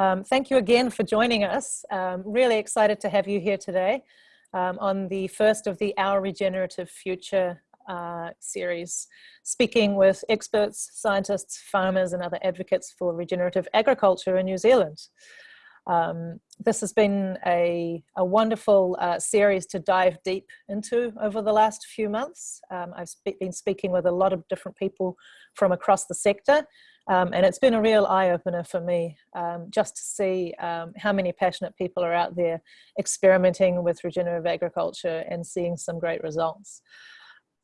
Um, thank you again for joining us. Um, really excited to have you here today um, on the first of the Our Regenerative Future uh, series, speaking with experts, scientists, farmers and other advocates for regenerative agriculture in New Zealand. Um, this has been a, a wonderful uh, series to dive deep into over the last few months. Um, I've been speaking with a lot of different people from across the sector um, and it's been a real eye-opener for me um, just to see um, how many passionate people are out there experimenting with regenerative agriculture and seeing some great results.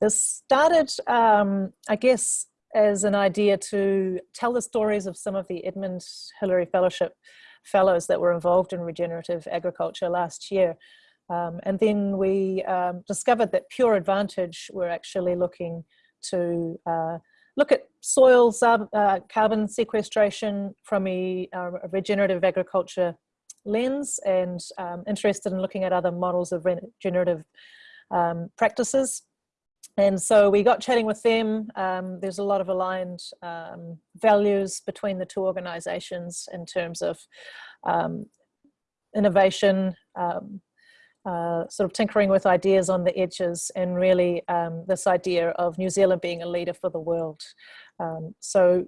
This started, um, I guess, as an idea to tell the stories of some of the Edmund Hillary Fellowship fellows that were involved in regenerative agriculture last year. Um, and then we um, discovered that Pure Advantage were actually looking to uh, look at soil uh, carbon sequestration from a, uh, a, regenerative agriculture lens and um, interested in looking at other models of regenerative um, practices. And so we got chatting with them. Um, there's a lot of aligned um, values between the two organizations in terms of um, innovation, um, uh, sort of tinkering with ideas on the edges and really um, this idea of New Zealand being a leader for the world. Um, so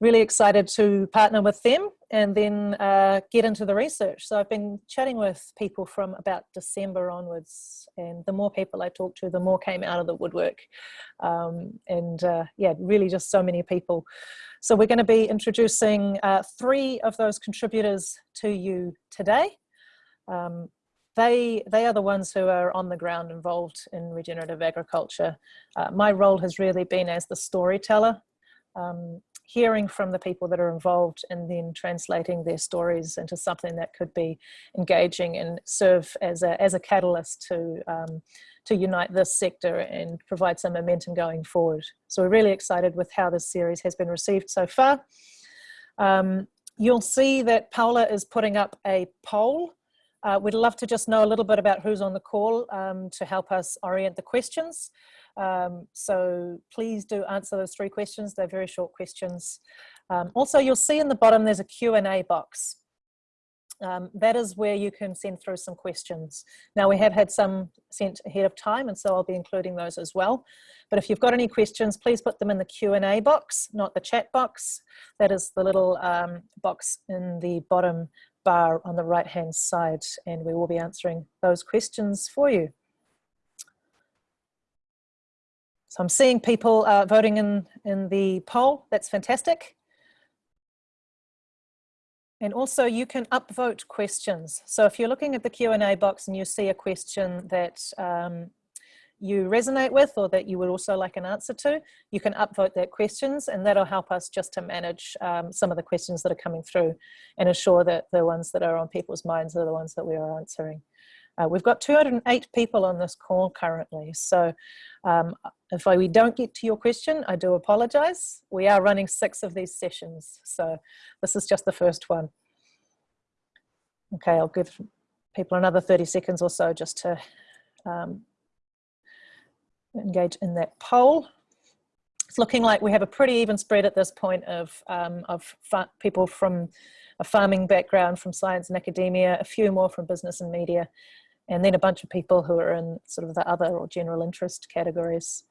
really excited to partner with them and then uh, get into the research. So I've been chatting with people from about December onwards and the more people I talked to, the more came out of the woodwork. Um, and uh, yeah, really just so many people. So we're gonna be introducing uh, three of those contributors to you today. Um, they, they are the ones who are on the ground involved in regenerative agriculture. Uh, my role has really been as the storyteller, um, hearing from the people that are involved and then translating their stories into something that could be engaging and serve as a, as a catalyst to, um, to unite this sector and provide some momentum going forward. So we're really excited with how this series has been received so far. Um, you'll see that Paula is putting up a poll uh, we'd love to just know a little bit about who's on the call um, to help us orient the questions. Um, so please do answer those three questions. They're very short questions. Um, also, you'll see in the bottom there's a Q&A box. Um, that is where you can send through some questions. Now we have had some sent ahead of time and so I'll be including those as well. But if you've got any questions, please put them in the Q&A box, not the chat box. That is the little um, box in the bottom bar on the right hand side and we will be answering those questions for you. So I'm seeing people uh, voting in, in the poll, that's fantastic. And also you can upvote questions. So if you're looking at the Q&A box and you see a question that um, you resonate with or that you would also like an answer to, you can upvote that questions and that'll help us just to manage um, some of the questions that are coming through and ensure that the ones that are on people's minds are the ones that we are answering. Uh, we've got 208 people on this call currently, so um, if I, we don't get to your question, I do apologize. We are running six of these sessions, so this is just the first one. Okay, I'll give people another 30 seconds or so just to um, engage in that poll. It's looking like we have a pretty even spread at this point of, um, of people from a farming background, from science and academia, a few more from business and media, and then a bunch of people who are in sort of the other or general interest categories.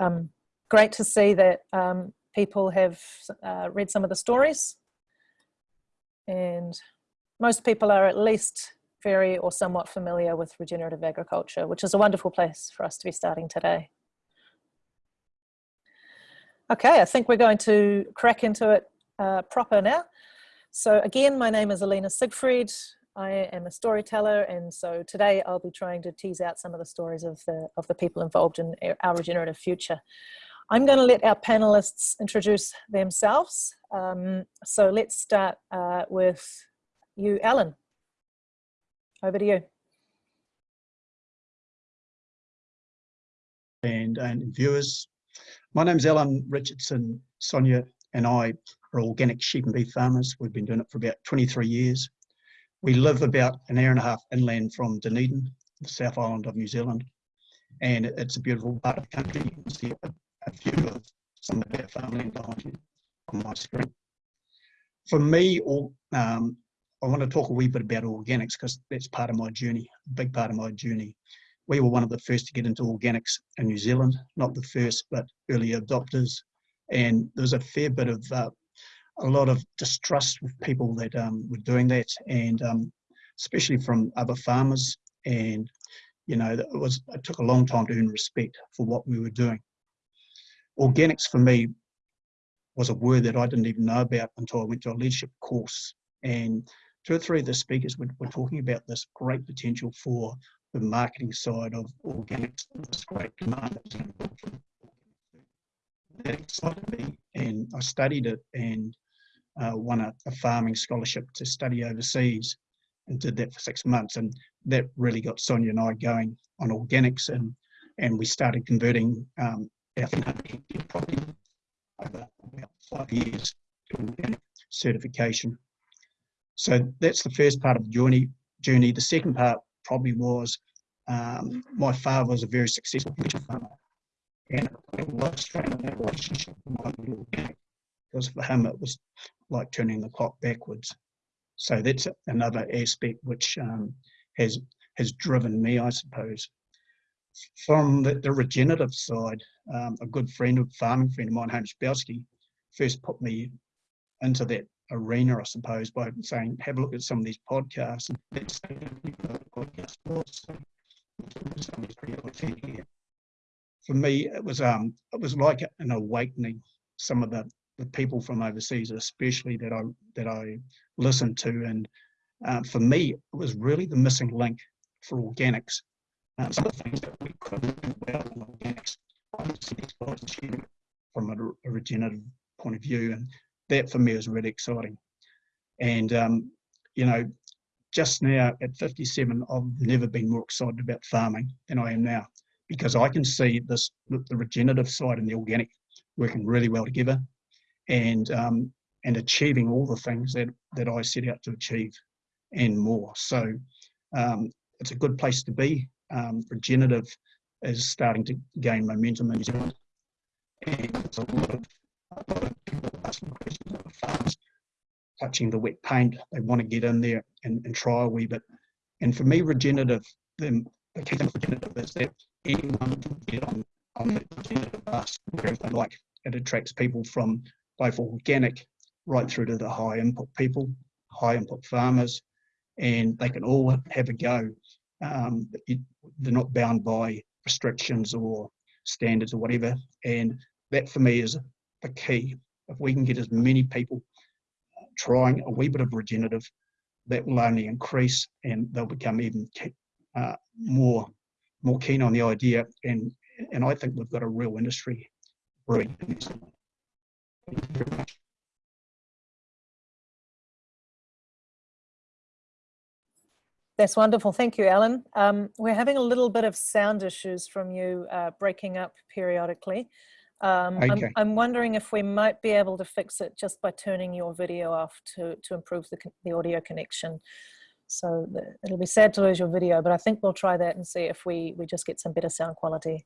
Um, great to see that um, people have uh, read some of the stories and most people are at least very or somewhat familiar with regenerative agriculture, which is a wonderful place for us to be starting today. Okay, I think we're going to crack into it uh, proper now. So again, my name is Alina Siegfried. I am a storyteller and so today I'll be trying to tease out some of the stories of the, of the people involved in our regenerative future. I'm going to let our panelists introduce themselves. Um, so let's start uh, with you, Alan. Over to you. And, and viewers, my name's Alan Richardson. Sonia and I are organic sheep and beef farmers. We've been doing it for about 23 years. We live about an hour and a half inland from Dunedin, the South Island of New Zealand. And it's a beautiful part of the country. You can see a, a view of some of our farmland behind you on my screen. for me, all, um, I want to talk a wee bit about organics because that's part of my journey, a big part of my journey. We were one of the first to get into organics in New Zealand, not the first, but early adopters. And there was a fair bit of, uh, a lot of distrust with people that um, were doing that, and um, especially from other farmers. And, you know, it, was, it took a long time to earn respect for what we were doing. Organics for me was a word that I didn't even know about until I went to a leadership course. And two or three of the speakers were, were talking about this great potential for the marketing side of organics, this great demand that excited me and I studied it and uh, won a, a, farming scholarship to study overseas and did that for six months and that really got Sonia and I going on organics and and we started converting um, our property over about five years to organic certification. So that's the first part of the journey. journey. The second part probably was um, my father was a very successful farmer and I was trying that relationship with my little because for him it was like turning the clock backwards. So that's another aspect which um, has has driven me, I suppose. From the, the regenerative side, um, a good friend, a farming friend of mine, Hamish Belsky, first put me into that arena, I suppose, by saying, have a look at some of these podcasts. And let's say podcast. For me, it was um, it was like an awakening. Some of the, the people from overseas, especially that I that I listened to, and uh, for me, it was really the missing link for organics. Uh, some of the things that we couldn't do well in organics, from a, regenerative point of view, and that for me is really exciting. And um, you know, just now at 57, I've never been more excited about farming than I am now, because I can see this the regenerative side and the organic working really well together, and um, and achieving all the things that that I set out to achieve, and more. So um, it's a good place to be. Um, regenerative is starting to gain momentum in New Zealand, and a lot of, a lot of people asking questions about farms touching the wet paint. They want to get in there and, and try a wee bit. And for me, regenerative, the, thing for is that anyone can get on, on the bus wherever they like. It attracts people from both organic right through to the high input people, high input farmers, and they can all have a go. Um, they're not bound by restrictions or standards or whatever. And that for me is the key. If we can get as many people trying a wee bit of regenerative, that will only increase and they'll become even uh, more more keen on the idea. And and I think we've got a real industry brewing. Thank you very much. That's wonderful. Thank you, Alan. Um, we're having a little bit of sound issues from you uh, breaking up periodically. Um, okay. I'm, I'm, wondering if we might be able to fix it just by turning your video off to, to improve the, the audio connection. So the, it'll be sad to lose your video, but I think we'll try that and see if we, we just get some better sound quality.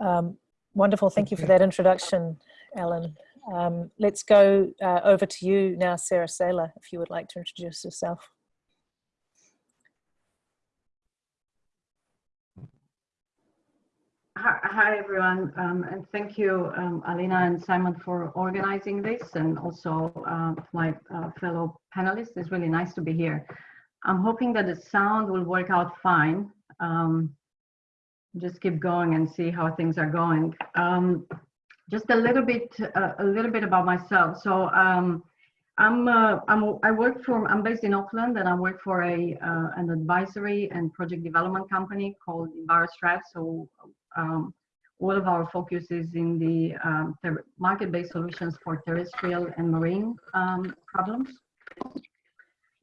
Um, wonderful, thank you for that introduction, Alan. Um, let's go uh, over to you now, Sarah Saylor, if you would like to introduce yourself. Hi, everyone, um, and thank you, um, Alina and Simon, for organizing this, and also uh, my uh, fellow panelists. It's really nice to be here. I'm hoping that the sound will work out fine. Um, just keep going and see how things are going. Um, just a little bit, uh, a little bit about myself. So um, I'm, uh, I'm, I work for, I'm based in Auckland, and I work for a uh, an advisory and project development company called EnviroStrat. So um, all of our focus is in the um, market-based solutions for terrestrial and marine um, problems.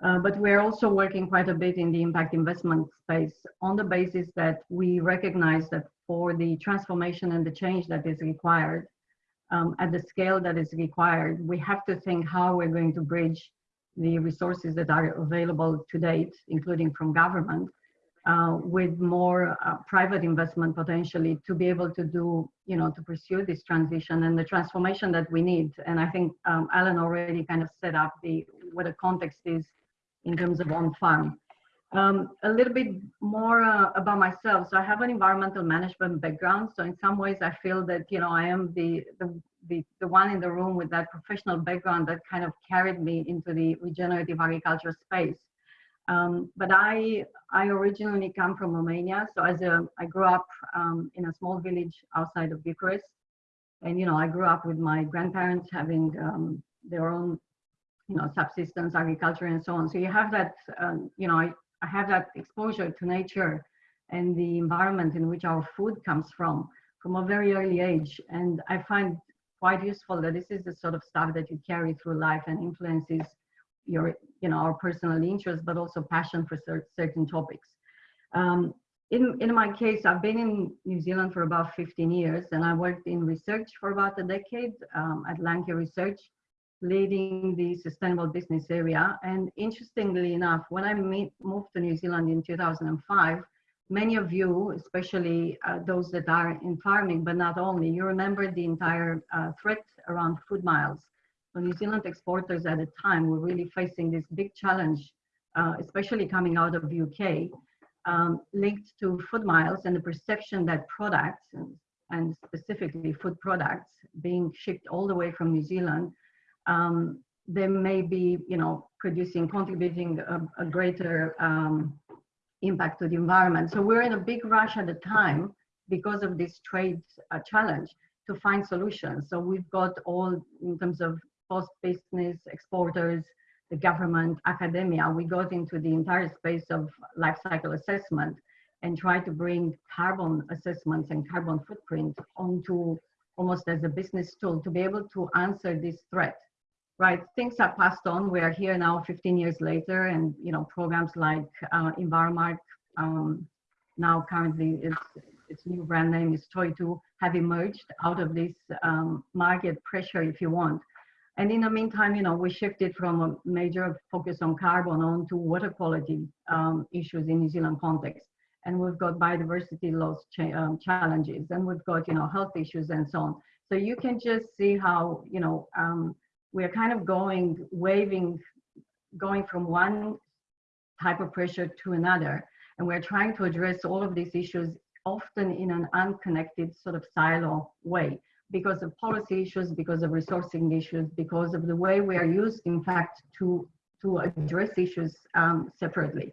Uh, but we're also working quite a bit in the impact investment space on the basis that we recognize that for the transformation and the change that is required um, at the scale that is required, we have to think how we're going to bridge the resources that are available to date, including from government, uh, with more uh, private investment potentially to be able to do, you know, to pursue this transition and the transformation that we need. And I think um, Alan already kind of set up the what the context is in terms of on farm. Um, a little bit more uh, about myself. So I have an environmental management background. So in some ways, I feel that you know I am the the the, the one in the room with that professional background that kind of carried me into the regenerative agriculture space. Um, but I I originally come from Romania. So as a I grew up um, in a small village outside of Bucharest, and you know I grew up with my grandparents having um, their own you know subsistence agriculture and so on. So you have that um, you know I, I have that exposure to nature and the environment in which our food comes from from a very early age. And I find quite useful that this is the sort of stuff that you carry through life and influences your, you know, our personal interest, but also passion for cer certain topics. Um, in, in my case, I've been in New Zealand for about 15 years and I worked in research for about a decade um, at Landcare Research leading the sustainable business area. And interestingly enough, when I meet, moved to New Zealand in 2005, many of you, especially uh, those that are in farming, but not only, you remember the entire uh, threat around food miles. So New Zealand exporters at the time were really facing this big challenge, uh, especially coming out of UK, um, linked to food miles and the perception that products, and, and specifically food products, being shipped all the way from New Zealand um, they may be, you know, producing, contributing a, a greater um, impact to the environment. So we're in a big rush at the time because of this trade uh, challenge to find solutions. So we've got all in terms of post-business exporters, the government, academia, we got into the entire space of life cycle assessment and try to bring carbon assessments and carbon footprint onto almost as a business tool to be able to answer this threat right, things are passed on. We are here now 15 years later and, you know, programs like uh, Enviromark, um, now currently its, its new brand name is Toitū, have emerged out of this um, market pressure, if you want. And in the meantime, you know, we shifted from a major focus on carbon on to water quality um, issues in New Zealand context. And we've got biodiversity loss cha um, challenges, and we've got, you know, health issues and so on. So you can just see how, you know, um, we're kind of going, waving, going from one type of pressure to another. And we're trying to address all of these issues often in an unconnected sort of silo way because of policy issues, because of resourcing issues, because of the way we are used, in fact, to, to address issues um, separately.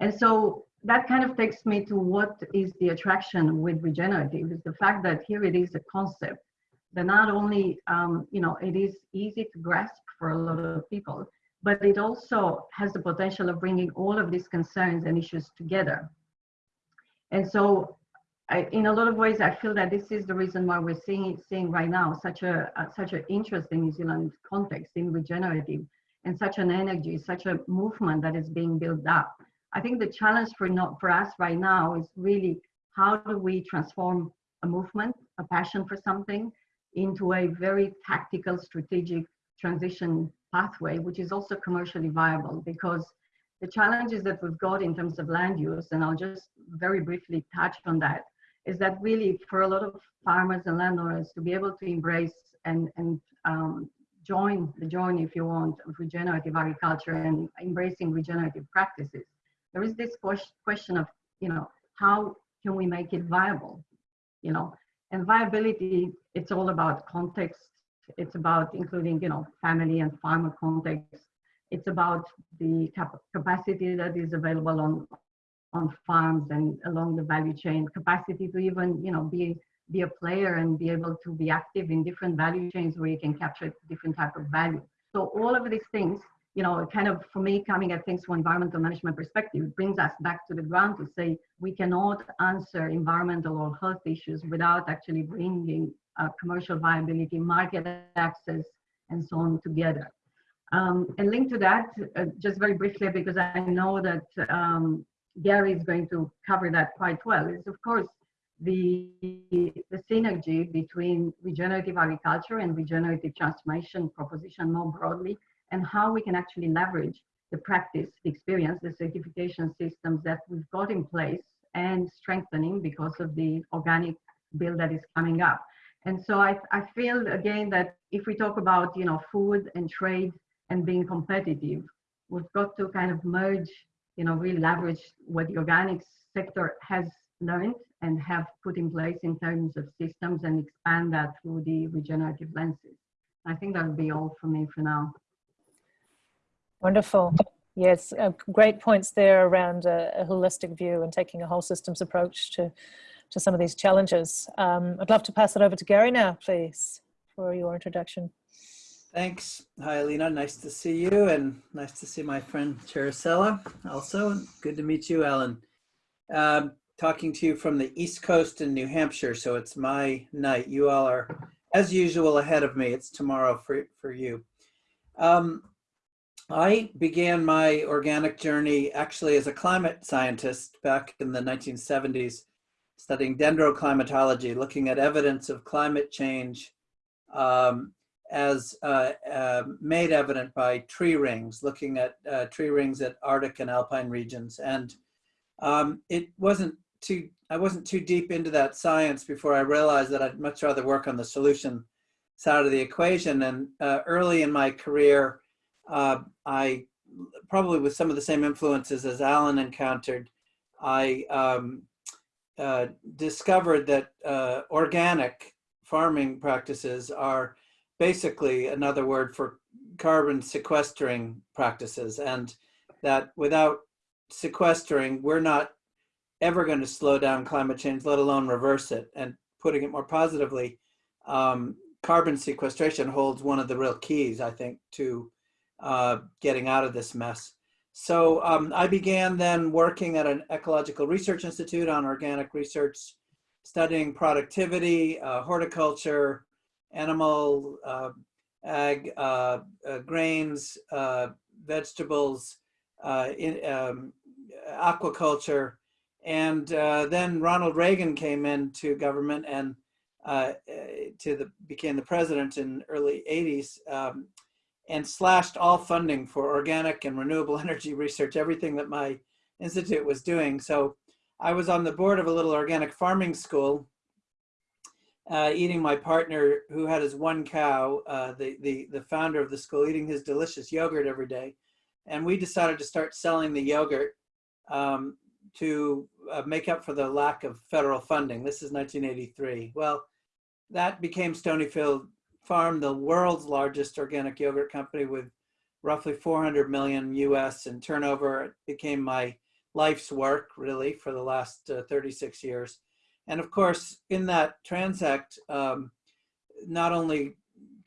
And so that kind of takes me to what is the attraction with regenerative is the fact that here it is a concept that not only, um, you know, it is easy to grasp for a lot of people, but it also has the potential of bringing all of these concerns and issues together. And so I, in a lot of ways, I feel that this is the reason why we're seeing seeing right now such a uh, such an interest in New Zealand context in regenerative and such an energy, such a movement that is being built up. I think the challenge for not for us right now is really how do we transform a movement, a passion for something, into a very tactical strategic transition pathway, which is also commercially viable because the challenges that we've got in terms of land use, and I'll just very briefly touch on that, is that really for a lot of farmers and landowners to be able to embrace and, and um, join the journey, if you want, of regenerative agriculture and embracing regenerative practices, there is this question of, you know, how can we make it viable? You know, and viability, it's all about context. It's about including, you know, family and farmer context. It's about the cap capacity that is available on on farms and along the value chain, capacity to even, you know, be be a player and be able to be active in different value chains where you can capture different type of value. So all of these things you know, kind of for me coming at things from environmental management perspective brings us back to the ground to say we cannot answer environmental or health issues without actually bringing uh, commercial viability, market access, and so on together. Um, and linked to that, uh, just very briefly, because I know that um, Gary is going to cover that quite well, is of course the, the synergy between regenerative agriculture and regenerative transformation proposition more broadly and how we can actually leverage the practice, the experience, the certification systems that we've got in place and strengthening because of the organic bill that is coming up. And so I, I feel again that if we talk about, you know, food and trade and being competitive, we've got to kind of merge, you know, really leverage what the organic sector has learned and have put in place in terms of systems and expand that through the regenerative lenses. I think that would be all for me for now. Wonderful. Yes, uh, great points there around a, a, holistic view and taking a whole systems approach to, to some of these challenges. Um, I'd love to pass it over to Gary now, please, for your introduction. Thanks. Hi, Alina. Nice to see you and nice to see my friend Cerasela also. Good to meet you, Alan. Um, talking to you from the East Coast in New Hampshire, so it's my night. You all are, as usual, ahead of me. It's tomorrow for, for you. Um, I began my organic journey actually as a climate scientist back in the 1970s, studying dendroclimatology, looking at evidence of climate change um, as uh, uh, made evident by tree rings, looking at uh, tree rings at Arctic and Alpine regions. And um, it wasn't too, I wasn't too deep into that science before I realized that I'd much rather work on the solution side of the equation. And uh, early in my career, uh, I probably with some of the same influences as Alan encountered, I um, uh, discovered that organic farming practices are basically another word for carbon sequestering practices and that without sequestering, we're not ever going to slow down climate change, let alone reverse it. And putting it more positively, um, carbon sequestration holds one of the real keys, I think, to uh, getting out of this mess. So um, I began then working at an ecological research institute on organic research, studying productivity, uh, horticulture, animal, uh, ag, uh, uh, grains, uh, vegetables, in, um, aquaculture. And then Ronald Reagan came into government and to the became the president in early 80s um, and slashed all funding for organic and renewable energy research, everything that my institute was doing. So I was on the board of a little organic farming school, uh, eating my partner who had his one cow, uh, the, the, the founder of the school, eating his delicious yogurt every day. And we decided to start selling the yogurt um, to uh, make up for the lack of federal funding. This is 1983. Well, that became Stonyfield Farm, the world's largest organic yogurt company with roughly 400 million US in turnover. It became my life's work really for the last uh, 36 years. And of course, in that transact, um, not only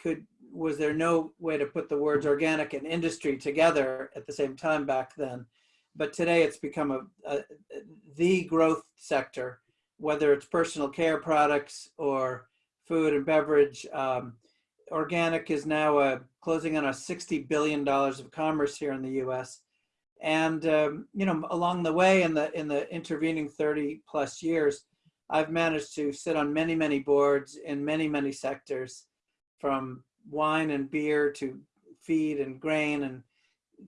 could was there no way to put the words organic and industry together at the same time back then, but today it's become a, a the growth sector, whether it's personal care products or food and beverage. Um, organic is now uh, closing on a $60 billion of commerce here in the US. And, um, you know, along the way in the, in the intervening 30 plus years, I've managed to sit on many, many boards in many, many sectors from wine and beer to feed and grain and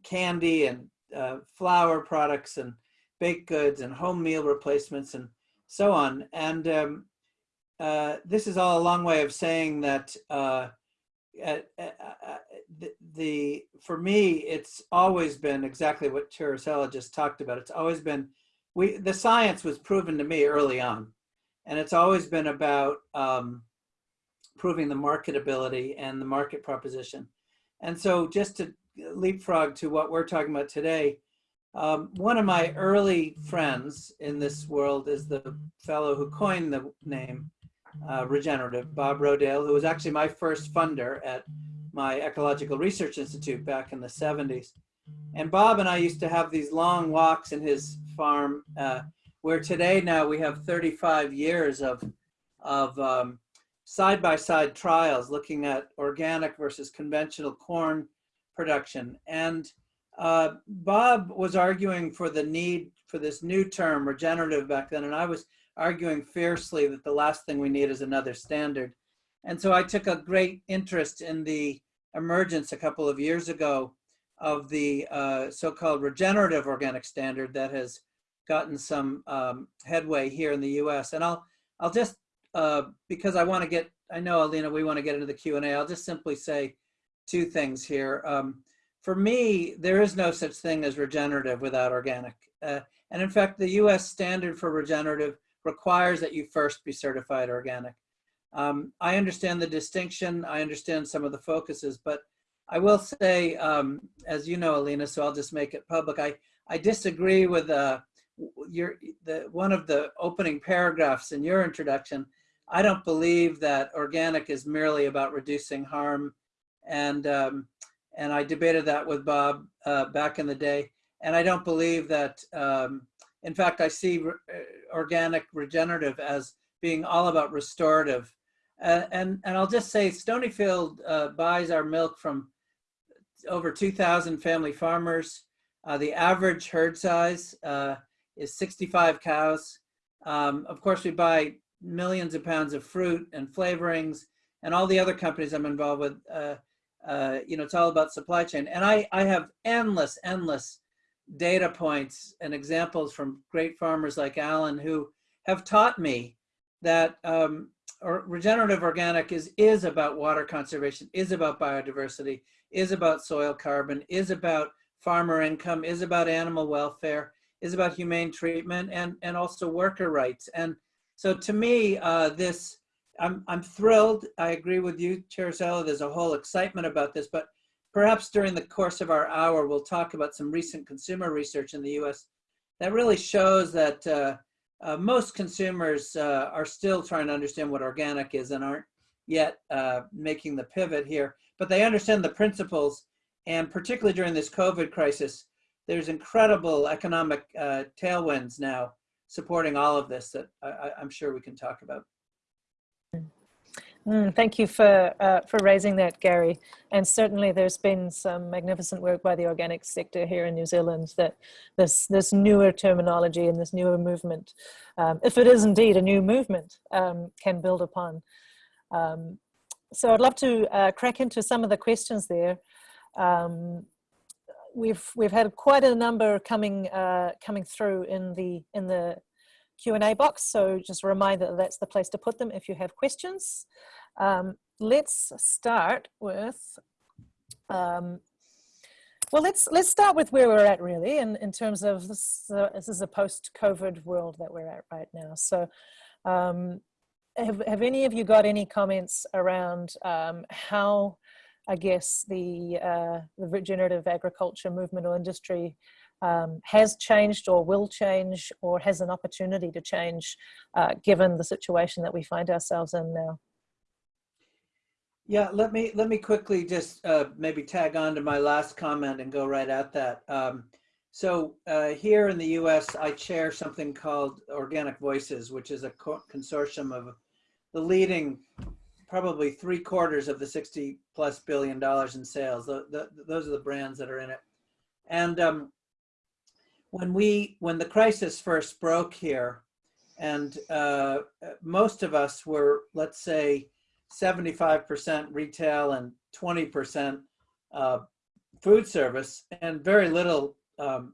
candy and uh, flour products and baked goods and home meal replacements and so on. And um, uh, this is all a long way of saying that uh, the, the, for me, it's always been exactly what Cerasela just talked about. It's always been, we the science was proven to me early on, and it's always been about um, proving the marketability and the market proposition. And so just to leapfrog to what we're talking about today, um, one of my early friends in this world is the fellow who coined the name uh, regenerative, Bob Rodale, who was actually my first funder at my Ecological Research Institute back in the 70s. And Bob and I used to have these long walks in his farm, uh, where today now we have 35 years of, of um, side-by-side trials looking at organic versus conventional corn production. And uh, Bob was arguing for the need for this new term, regenerative, back then, and I was arguing fiercely that the last thing we need is another standard. And so I took a great interest in the emergence a couple of years ago of the uh, so-called regenerative organic standard that has gotten some um, headway here in the U.S. And I'll I'll just uh, because I want to get I know Alina we want to get into the Q&A, I'll just simply say two things here. Um, for me, there is no such thing as regenerative without organic. Uh, and in fact, the U.S. standard for regenerative requires that you first be certified organic. Um, I understand the distinction. I understand some of the focuses, but I will say, um, as you know, Alina, so I'll just make it public. I, I disagree with uh, your, the, one of the opening paragraphs in your introduction. I don't believe that organic is merely about reducing harm. And, um, and I debated that with Bob uh, back in the day. And I don't believe that, um, in fact, I see re uh, organic regenerative as being all about restorative uh, and, and I'll just say Stonyfield uh, buys our milk from over 2,000 family farmers. Uh, the average herd size uh, is 65 cows. Um, of course, we buy millions of pounds of fruit and flavorings and all the other companies I'm involved with. Uh, uh, you know, it's all about supply chain. And I, I have endless, endless data points and examples from great farmers like Alan who have taught me that um, or regenerative organic is is about water conservation, is about biodiversity, is about soil carbon, is about farmer income, is about animal welfare, is about humane treatment, and and also worker rights. And so to me, uh, this I'm I'm thrilled. I agree with you, Chair Cerasela. There's a whole excitement about this, but perhaps during the course of our hour, we'll talk about some recent consumer research in the U.S. that really shows that. Uh, uh, most consumers uh, are still trying to understand what organic is and aren't yet uh, making the pivot here, but they understand the principles. And particularly during this COVID crisis, there's incredible economic uh, tailwinds now supporting all of this that I, I'm sure we can talk about. Mm, thank you for uh, for raising that, Gary. And certainly, there's been some magnificent work by the organic sector here in New Zealand that this this newer terminology and this newer movement, um, if it is indeed a new movement, um, can build upon. Um, so I'd love to uh, crack into some of the questions there. Um, we've we've had quite a number coming uh, coming through in the in the Q&A box. So just a reminder that that's the place to put them if you have questions. Um, let's start with, um, well, let's let's start with where we're at really in, in terms of this, uh, this is a post-COVID world that we're at right now. So um, have, have any of you got any comments around um, how, I guess, the, uh, the regenerative agriculture movement or industry um, has changed or will change or has an opportunity to change uh, given the situation that we find ourselves in now? Yeah, let me let me quickly just uh, maybe tag on to my last comment and go right at that. Um, so uh, here in the U.S., I chair something called Organic Voices, which is a co consortium of the leading, probably three quarters of the 60 plus billion dollars in sales. The, the, those are the brands that are in it. And um, when we when the crisis first broke here, and uh, most of us were, let's say, 75% retail and 20% uh, food service, and very little um,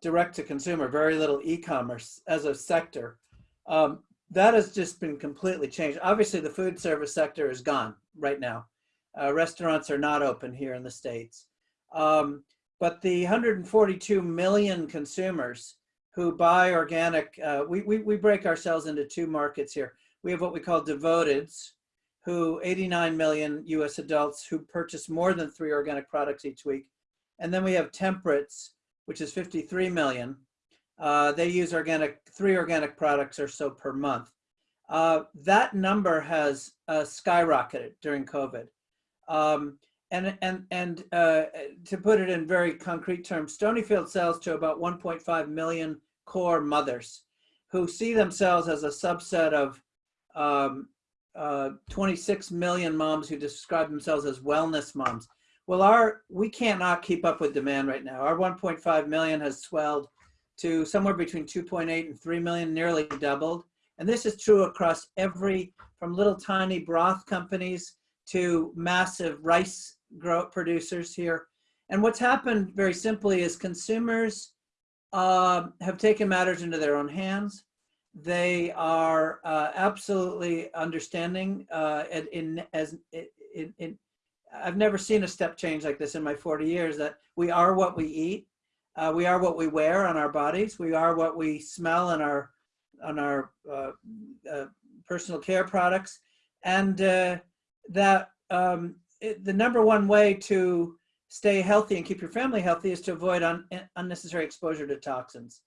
direct to consumer, very little e-commerce as a sector. Um, that has just been completely changed. Obviously, the food service sector is gone right now. Uh, restaurants are not open here in the States. Um, but the 142 million consumers who buy organic, uh, we, we, we break ourselves into two markets here. We have what we call devoteds, who 89 million US adults who purchase more than three organic products each week. And then we have temperates, which is 53 million. Uh, they use organic, three organic products or so per month. Uh, that number has uh, skyrocketed during COVID. Um, and and and uh, to put it in very concrete terms, Stonyfield sells to about 1.5 million core mothers who see themselves as a subset of um, uh, 26 million moms who describe themselves as wellness moms. Well, our we cannot keep up with demand right now. Our 1.5 million has swelled to somewhere between 2.8 and 3 million, nearly doubled. And this is true across every, from little tiny broth companies to massive rice grow producers here. And what's happened very simply is consumers uh, have taken matters into their own hands. They are uh, absolutely understanding uh, in, as in, in, I've never seen a step change like this in my 40 years that we are what we eat. Uh, we are what we wear on our bodies. We are what we smell on our on our uh, uh, personal care products, and uh, that um, it, the number one way to stay healthy and keep your family healthy is to avoid un unnecessary exposure to toxins.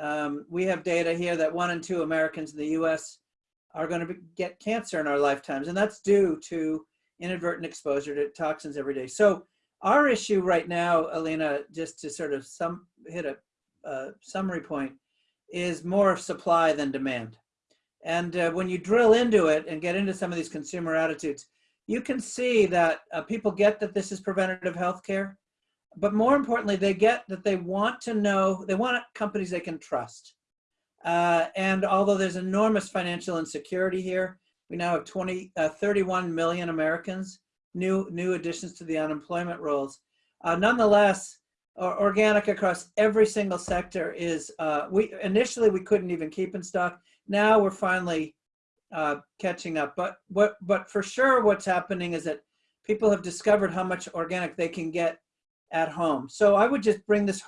Um, we have data here that one in two Americans in the U.S. are going to get cancer in our lifetimes, and that's due to inadvertent exposure to toxins every day. So our issue right now, Alina, just to sort of some hit a uh, summary point, is more supply than demand. And uh, when you drill into it and get into some of these consumer attitudes, you can see that uh, people get that this is preventative health care, but more importantly, they get that they want to know, they want companies they can trust. Uh, and although there's enormous financial insecurity here, we now have 20, uh, 31 million Americans, new, new additions to the unemployment rolls. Uh, nonetheless, organic across every single sector is, uh, we initially we couldn't even keep in stock. Now we're finally uh, catching up. But what, but for sure, what's happening is that people have discovered how much organic they can get at home. So I would just bring this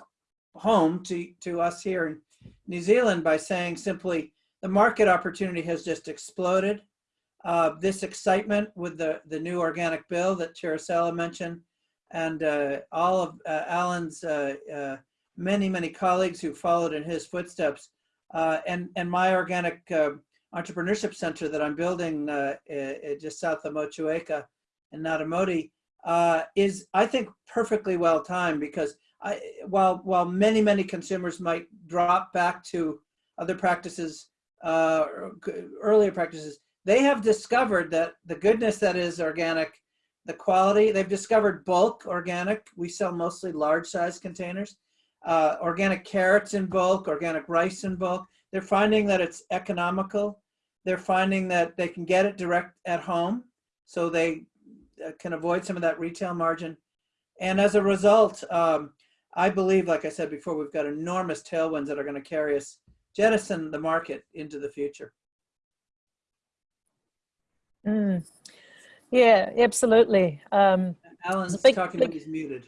home to to us here in New Zealand by saying simply the market opportunity has just exploded. Uh, this excitement with the the new organic bill that Cerasela mentioned, and uh, all of uh, Alan's uh, uh, many many colleagues who followed in his footsteps, uh, and and my organic entrepreneurship center that I'm building just south of Motueka in Ngatimoti uh, is, I think, perfectly well timed because I, while while many many consumers might drop back to other practices, earlier practices, they have discovered that the goodness that is organic, the quality. They've discovered bulk organic. We sell mostly large size containers. Uh, organic carrots in bulk, organic rice in bulk. They're finding that it's economical. They're finding that they can get it direct at home, so they uh, can avoid some of that retail margin. And as a result, um, I believe, like I said before, we've got enormous tailwinds that are going to carry us, jettison the market into the future. Mm. Yeah, absolutely. Um, Alan's big, talking big, when he's muted.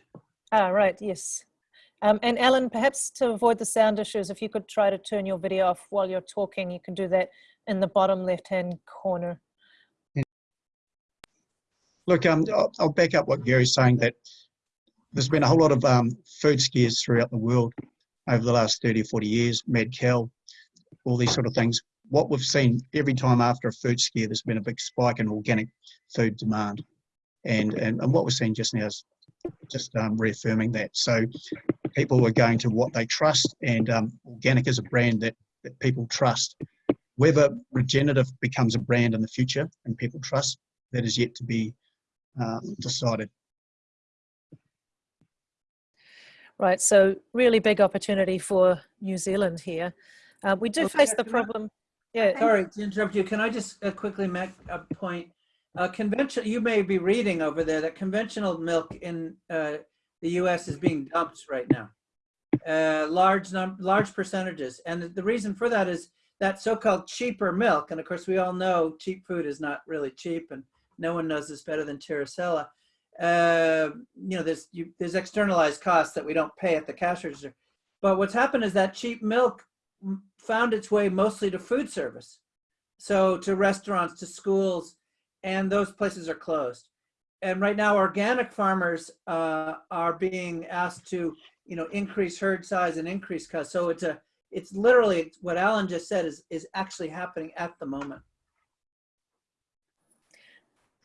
Ah, right, yes. Um, and Alan, perhaps to avoid the sound issues, if you could try to turn your video off while you're talking, you can do that in the bottom left-hand corner. Look, um, I'll, I'll, back up what Gary's saying that there's been a whole lot of um, food scares throughout the world over the last 30 or 40 years, mad cow, all these sort of things. What we've seen every time after a food scare, there's been a big spike in organic food demand. And, and, and what we're seeing just now is just um, reaffirming that. So people are going to what they trust and um, organic is a brand that, that people trust. Whether regenerative becomes a brand in the future and people trust, that is yet to be um, decided. Right, so really big opportunity for New Zealand here. Uh, we do okay, face the problem. Yeah. Sorry to interrupt you. Can I just uh, quickly make a point? Uh, conventional, you may be reading over there that conventional milk in uh, the U.S. is being dumped right now, uh, large num large percentages, and the reason for that is that so-called cheaper milk. And of course, we all know cheap food is not really cheap, and no one knows this better than Cerasela. Uh, you know, there's you, there's externalized costs that we don't pay at the cash register. But what's happened is that cheap milk found its way mostly to food service, so to restaurants, to schools, and those places are closed. And right now, organic farmers uh, are being asked to, you know, increase herd size and increase cost. So it's a, it's literally what Alan just said is is actually happening at the moment.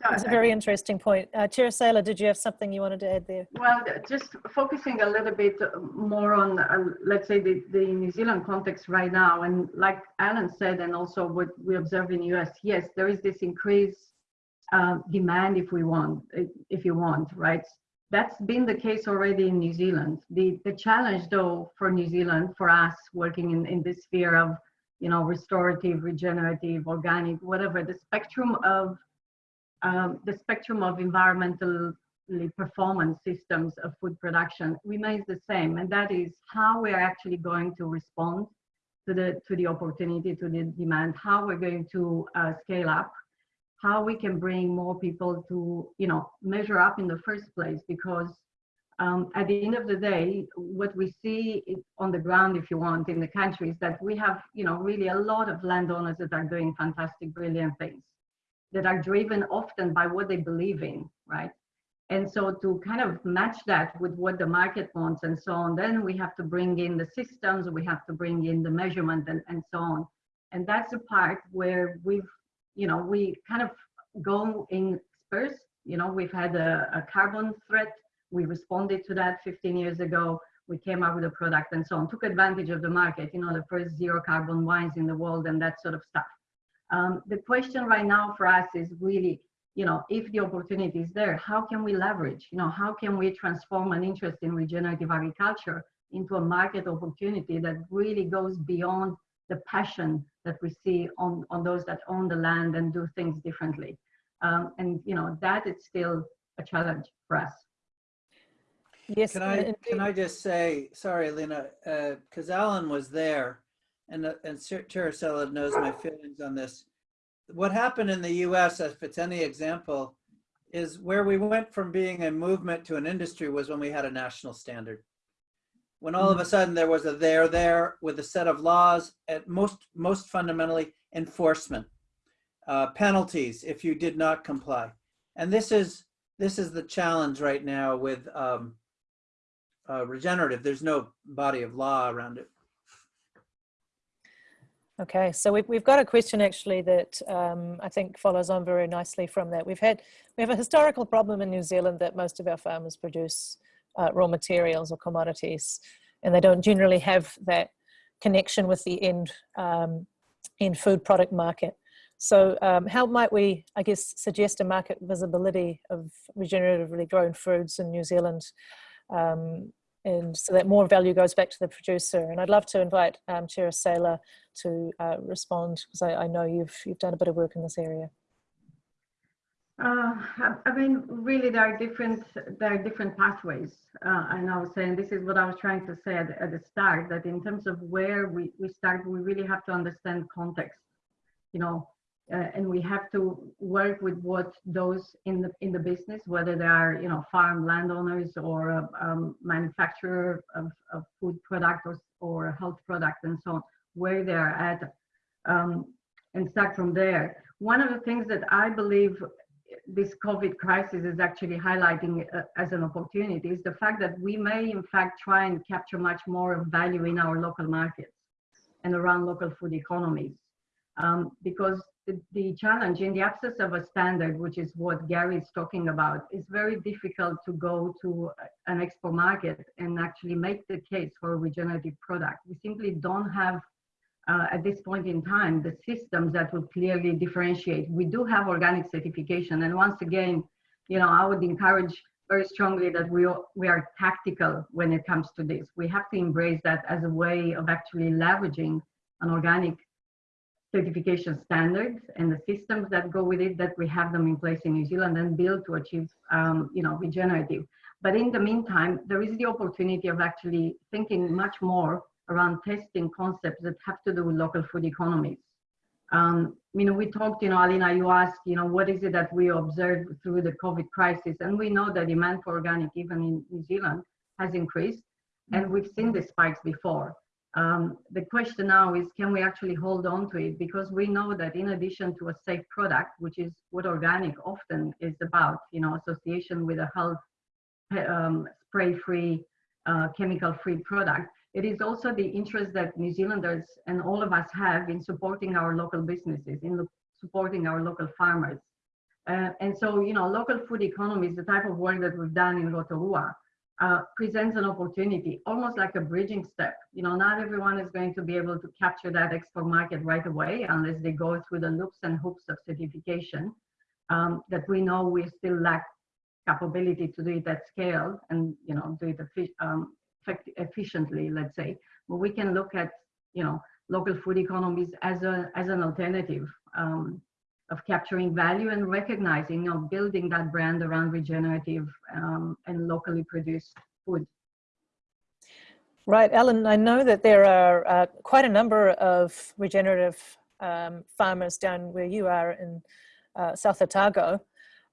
That's a very interesting point. Uh, Cerasela, did you have something you wanted to add there? Well, just focusing a little bit more on, uh, let's say, the, the New Zealand context right now. And like Alan said, and also what we observe in the US, yes, there is this increased uh, demand if we want, if you want, right? That's been the case already in New Zealand. The, the challenge though for New Zealand, for us working in, in this sphere of, you know, restorative, regenerative, organic, whatever, the spectrum of um, the spectrum of environmental performance systems of food production remains the same, and that is how we are actually going to respond to the to the opportunity, to the demand, how we're going to uh, scale up, how we can bring more people to you know measure up in the first place, because um, at the end of the day, what we see on the ground, if you want, in the country is that we have you know really a lot of landowners that are doing fantastic, brilliant things that are driven often by what they believe in, right? And so to kind of match that with what the market wants and so on, then we have to bring in the systems, we have to bring in the measurement and, and so on. And that's the part where we've, you know, we kind of go in spurs. You know, we've had a, a carbon threat. We responded to that 15 years ago. We came up with a product and so on, took advantage of the market, you know, the first zero carbon wines in the world and that sort of stuff. Um, the question right now for us is really, you know, if the opportunity is there, how can we leverage? You know, how can we transform an interest in regenerative agriculture into a market opportunity that really goes beyond the passion that we see on, on those that own the land and do things differently. Um, and, you know, that is still a challenge for us. Yes. Can I, can I just say, sorry, Lena, because uh, Alan was there and, uh, and knows my feelings on this. What happened in the US, if it's any example, is where we went from being a movement to an industry was when we had a national standard. When all of a sudden there was a there there with a set of laws, at most, most fundamentally enforcement, uh, penalties if you did not comply. And this is, this is the challenge right now with um, uh, regenerative. There's no body of law around it. Okay, so we've, we've got a question actually that um, I think follows on very nicely from that. We've had, we have a historical problem in New Zealand that most of our farmers produce uh, raw materials or commodities, and they don't generally have that connection with the end, um, end food product market. So um, how might we, I guess, suggest a market visibility of regeneratively grown foods in New Zealand um, and so that more value goes back to the producer. And I'd love to invite um, Cerasela to uh, respond because I, I, know you've you've done a bit of work in this area. Uh, I mean, really, there are different there are different pathways. Uh, and I was saying this is what I was trying to say at, at the start that in terms of where we we start, we really have to understand context. You know, uh, and we have to work with what those in the in the business, whether they are you know farm landowners or a um, manufacturer of, of, food product or, or a health product and so on, where they are at, um, and start from there. One of the things that I believe this COVID crisis is actually highlighting uh, as an opportunity is the fact that we may in fact try and capture much more value in our local markets and around local food economies. Um, because the, the, challenge in the absence of a standard, which is what Gary is talking about, is very difficult to go to an expo market and actually make the case for a regenerative product. We simply don't have, uh, at this point in time, the systems that would clearly differentiate. We do have organic certification, and once again, you know, I would encourage very strongly that we we are tactical when it comes to this. We have to embrace that as a way of actually leveraging an organic certification standards and the systems that go with it that we have them in place in New Zealand and build to achieve um, you know regenerative. But in the meantime there is the opportunity of actually thinking much more around testing concepts that have to do with local food economies. Um, you know we talked you know Alina you asked you know what is it that we observed through the COVID crisis? And we know that demand for organic even in New Zealand has increased and we've seen the spikes before um, the question now is, can we actually hold on to it? Because we know that in addition to a safe product, which is what organic often is about, you know, association with a health um, spray-free, uh, chemical-free product, it is also the interest that New Zealanders and all of us have in supporting our local businesses, in supporting our local farmers. Uh, and so, you know, local food economy is the type of work that we've done in Rotorua uh, presents an opportunity, almost like a bridging step. You know, not everyone is going to be able to capture that export market right away unless they go through the loops and hoops of certification um, that we know we still lack capability to do it at scale and, you know, do it um, efficiently, let's say. But we can look at, you know, local food economies as, a, as an alternative um, of capturing value and recognizing, you know, building that brand around regenerative um, and locally produced food. Right, Alan, I know that there are uh, quite a number of regenerative um, farmers down where you are in uh, South Otago.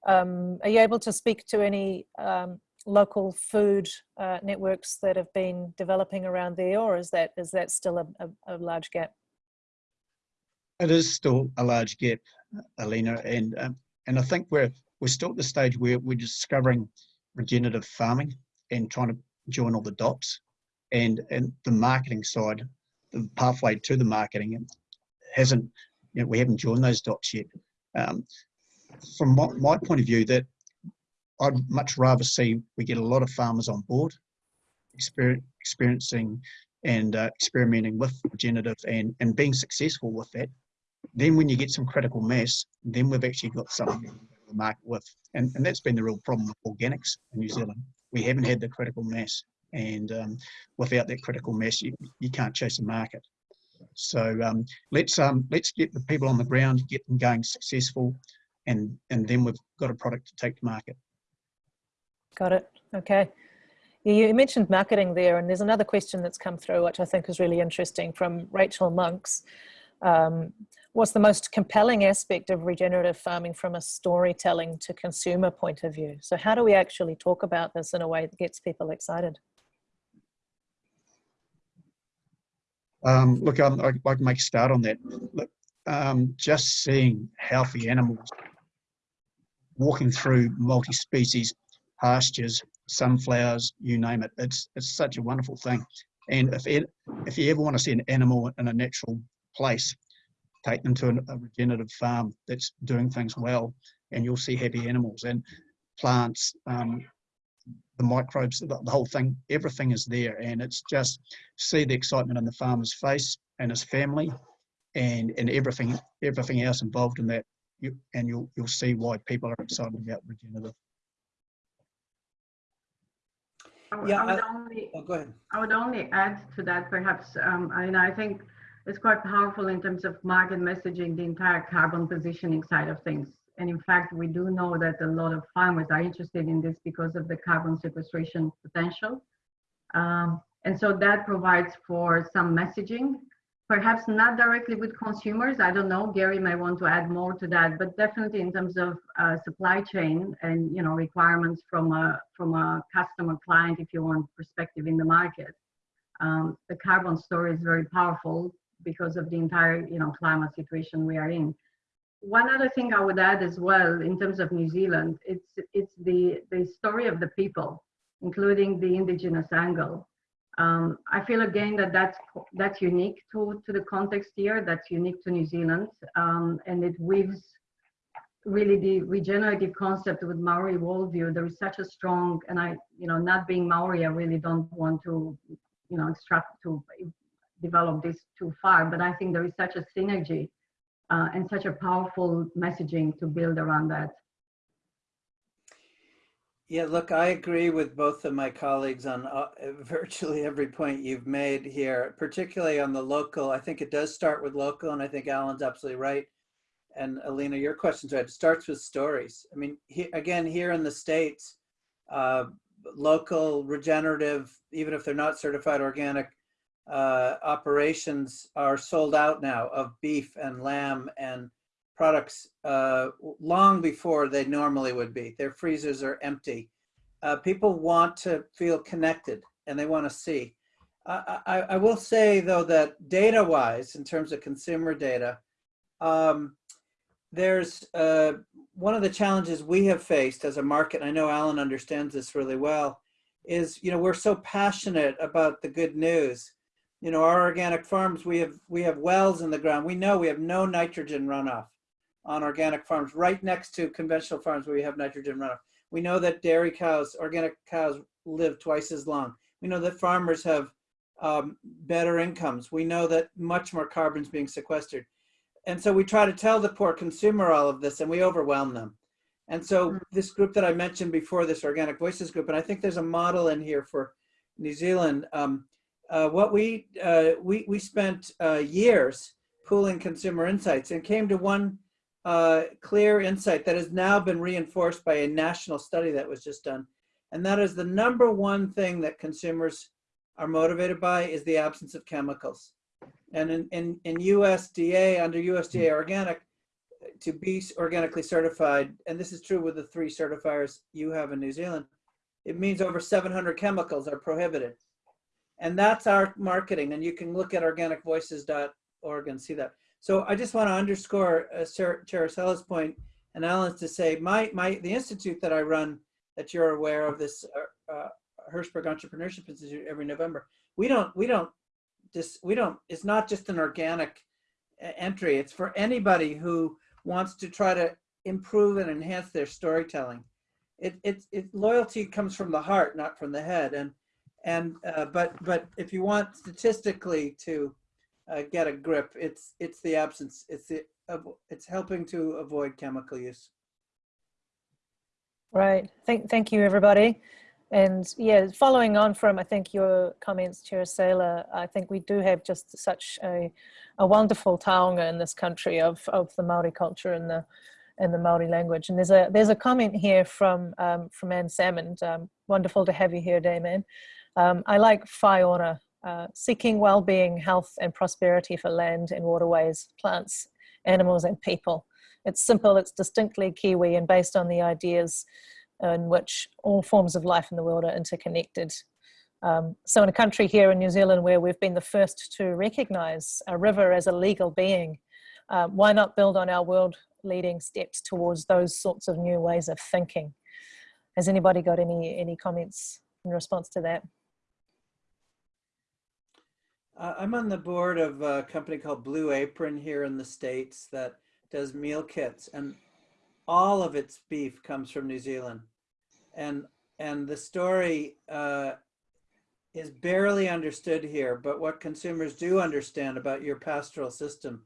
Um, are you able to speak to any um, local food uh, networks that have been developing around there or is that is that still a, a, a large gap? It is still a large gap, Alina, and um, and I think we're we're still at the stage where we're discovering regenerative farming and trying to join all the dots, and and the marketing side, the pathway to the marketing hasn't, you know, we haven't joined those dots yet. Um, from my, my point of view, that I'd much rather see we get a lot of farmers on board, exper experiencing and uh, experimenting with regenerative and, and being successful with that, then when you get some critical mass, then we've actually got something to market with. And, and that's been the real problem with organics in New Zealand. We haven't had the critical mass. And um, without that critical mass, you, you can't chase the market. So um, let's um, let's get the people on the ground, get them going successful, and and then we've got a product to take to market. Got it. Okay. You mentioned marketing there, and there's another question that's come through, which I think is really interesting from Rachel Monks. Um, what's the most compelling aspect of regenerative farming from a storytelling to consumer point of view? So how do we actually talk about this in a way that gets people excited? Um, look, um, I, I can make a start on that. Look, um, just seeing healthy animals walking through multi-species pastures, sunflowers, you name it. It's it's such a wonderful thing. And if it, if you ever want to see an animal in a natural place, take them to an, a regenerative farm that's doing things well, and you'll see happy animals and plants, um, the microbes, the, the whole thing. Everything is there, and it's just see the excitement in the farmer's face and his family, and and everything everything else involved in that. You, and you'll you'll see why people are excited about regenerative. I, Yeah, I would I- only, Oh, go ahead. I would only add to that perhaps, um, I mean, I think it's quite powerful in terms of market messaging, the entire carbon positioning side of things. And in fact, we do know that a lot of farmers are interested in this because of the carbon sequestration potential. Um, and so that provides for some messaging, perhaps not directly with consumers. I don't know, Gary may want to add more to that, but definitely in terms of uh, supply chain and you know requirements from a from a customer client, if you want perspective in the market. Um, the carbon story is very powerful because of the entire you know climate situation we are in. One other thing I would add as well in terms of New Zealand, it's it's the the story of the people, including the indigenous angle. Um, I feel again that that's that's unique to to the context here. That's unique to New Zealand, um, and it weaves really the regenerative concept with Maori worldview. There is such a strong, and I, you know, not being Maori, I really don't want to, you know, extract to develop this too far. But I think there is such a synergy uh, and such a powerful messaging to build around that. Yeah, look, I agree with both of my colleagues on uh, virtually every point you've made here, particularly on the local. I think it does start with local, and I think Alan's absolutely right. And Alina, your question's right. It starts with stories. I mean, he, again, here in the States, uh, local regenerative, even if they're not certified organic, uh, operations are sold out now of beef and lamb and products uh, long before they normally would be. Their freezers are empty. Uh, people want to feel connected and they want to see. I, I, I will say though that data-wise, in terms of consumer data, um, there's uh, one of the challenges we have faced as a market, I know Alan understands this really well, is you know we're so passionate about the good news. You know, our organic farms, we have we have wells in the ground. We know we have no nitrogen runoff on organic farms right next to conventional farms where we have nitrogen runoff. We know that dairy cows, organic cows live twice as long. We know that farmers have um, better incomes. We know that much more carbon is being sequestered. And so we try to tell the poor consumer all of this and we overwhelm them. And so this group that I mentioned before, this Organic Voices group, and I think there's a model in here for New Zealand. Um, uh, what we, uh, we, we spent uh, years pooling consumer insights and came to one uh, clear insight that has now been reinforced by a national study that was just done. And that is the number one thing that consumers are motivated by is the absence of chemicals. And in, in, in USDA, under USDA organic, to be organically certified, and this is true with the three certifiers you have in New Zealand, it means over 700 chemicals are prohibited. And that's our marketing. And you can look at organicvoices.org and see that. So I just want to underscore uh, Cerasela's point and Alan's to say, my, my, the institute that I run that you're aware of this uh, uh, Hirshberg Entrepreneurship Institute every November, we don't, we don't just, we don't, it's not just an organic entry. It's for anybody who wants to try to improve and enhance their storytelling. It, it, it loyalty comes from the heart, not from the head. And, and, uh, but, but if you want statistically to uh, get a grip, it's, it's the absence, it's the, it's helping to avoid chemical use. Right. Thank, thank you, everybody. And yeah, following on from, I think, your comments, Chair I think we do have just such a, a wonderful taonga in this country of, of the Māori culture and the and the Māori language. And there's a there's a comment here from um, from Anne Salmond. Um, wonderful to have you here, Dame Anne. Um, I like whaiora, uh, seeking well-being, health and prosperity for land and waterways, plants, animals and people. It's simple, it's distinctly Kiwi and based on the ideas in which all forms of life in the world are interconnected. Um, so in a country here in New Zealand where we've been the first to recognize a river as a legal being, uh, why not build on our world leading steps towards those sorts of new ways of thinking? Has anybody got any, any comments in response to that? Uh, I'm on the board of a company called Blue Apron here in the States that does meal kits and all of its beef comes from New Zealand. And, and the story uh, is barely understood here, but what consumers do understand about your pastoral system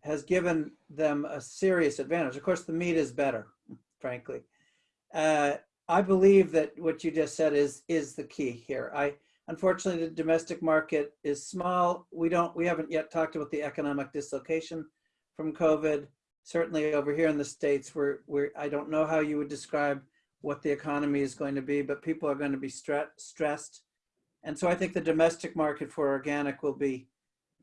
has given them a serious advantage. Of course, the meat is better, frankly. Uh, I believe that what you just said is is the key here. I unfortunately the domestic market is small. We don't we haven't yet talked about the economic dislocation from COVID certainly over here in the States, where, where I don't know how you would describe what the economy is going to be, but people are going to be stre stressed. And so I think the domestic market for organic will be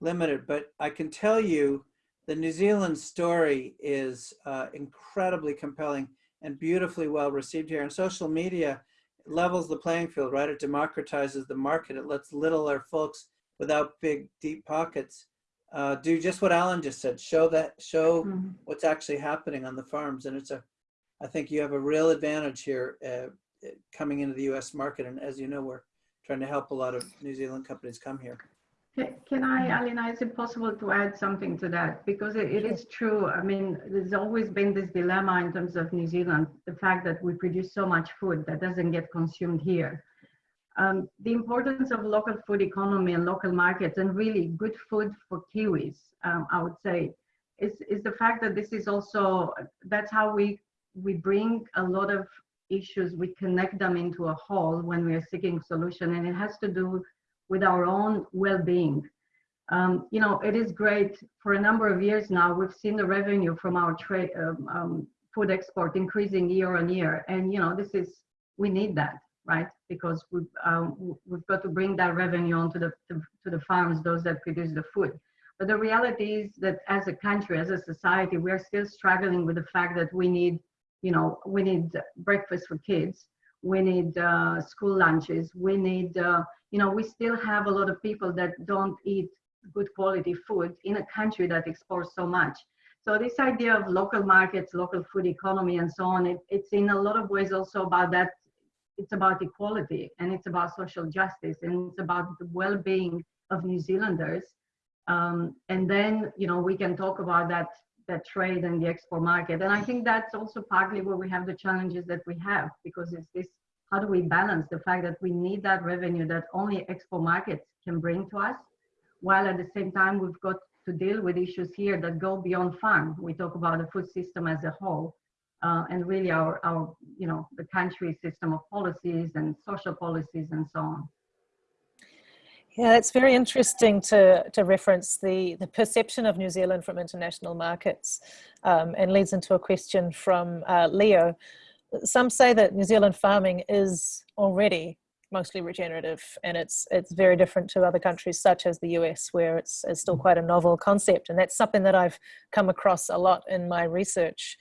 limited. But I can tell you the New Zealand story is uh, incredibly compelling and beautifully well received here. And social media levels the playing field, right? It democratizes the market. It lets littler folks without big, deep pockets uh, do just what Alan just said. Show that, show mm -hmm. what's actually happening on the farms, and it's a. I think you have a real advantage here uh, coming into the U.S. market, and as you know, we're trying to help a lot of New Zealand companies come here. Can I, Alina, is it possible to add something to that? Because it, it is true. I mean, there's always been this dilemma in terms of New Zealand, the fact that we produce so much food that doesn't get consumed here. Um, the importance of local food economy and local markets and really good food for Kiwis, um, I would say, is, is the fact that this is also, that's how we, we bring a lot of issues, we connect them into a whole when we are seeking solution and it has to do with our own well-being. Um, you know, it is great for a number of years now, we've seen the revenue from our trade, um, um, food export increasing year on year. And, you know, this is, we need that right? Because we've, um, we've got to bring that revenue onto the, to, to the farms, those that produce the food. But the reality is that as a country, as a society, we are still struggling with the fact that we need, you know, we need breakfast for kids, we need uh, school lunches, we need, uh, you know, we still have a lot of people that don't eat good quality food in a country that exports so much. So this idea of local markets, local food economy, and so on, it, it's in a lot of ways also about that it's about equality and it's about social justice and it's about the well-being of New Zealanders. Um, and then, you know, we can talk about that that trade and the export market. And I think that's also partly where we have the challenges that we have because it's this, how do we balance the fact that we need that revenue that only expo markets can bring to us, while at the same time we've got to deal with issues here that go beyond farm. We talk about the food system as a whole uh, and really our, our, you know, the country system of policies and social policies and so on. Yeah, it's very interesting to, to reference the, the perception of New Zealand from international markets um, and leads into a question from uh, Leo. Some say that New Zealand farming is already mostly regenerative and it's it's very different to other countries such as the US where it's, it's still quite a novel concept and that's something that I've come across a lot in my research.